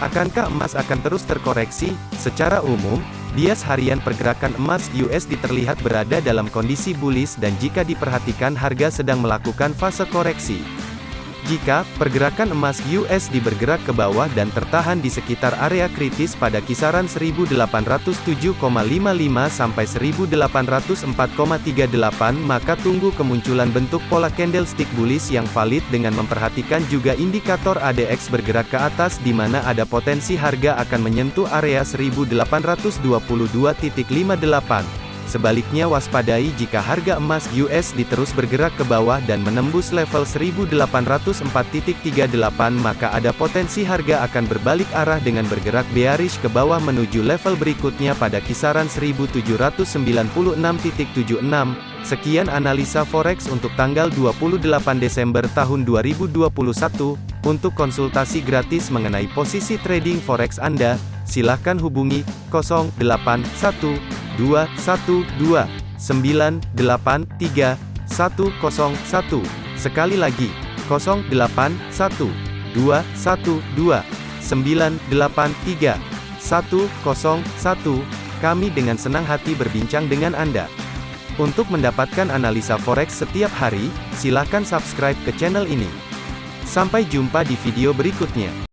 Akankah emas akan terus terkoreksi? Secara umum, bias harian pergerakan emas USD terlihat berada dalam kondisi bullish dan jika diperhatikan harga sedang melakukan fase koreksi. Jika pergerakan emas USD bergerak ke bawah dan tertahan di sekitar area kritis pada kisaran 1807,55 sampai 1804,38 maka tunggu kemunculan bentuk pola candlestick bullish yang valid dengan memperhatikan juga indikator ADX bergerak ke atas di mana ada potensi harga akan menyentuh area 1822.58. Sebaliknya waspadai jika harga emas US diterus bergerak ke bawah dan menembus level 1804.38 maka ada potensi harga akan berbalik arah dengan bergerak bearish ke bawah menuju level berikutnya pada kisaran 1796.76. Sekian analisa forex untuk tanggal 28 Desember tahun 2021. Untuk konsultasi gratis mengenai posisi trading forex Anda, silakan hubungi 081 212 983 101. Sekali lagi, 081 212 983 101. Kami dengan senang hati berbincang dengan Anda. Untuk mendapatkan analisa forex setiap hari, silakan subscribe ke channel ini. Sampai jumpa di video berikutnya.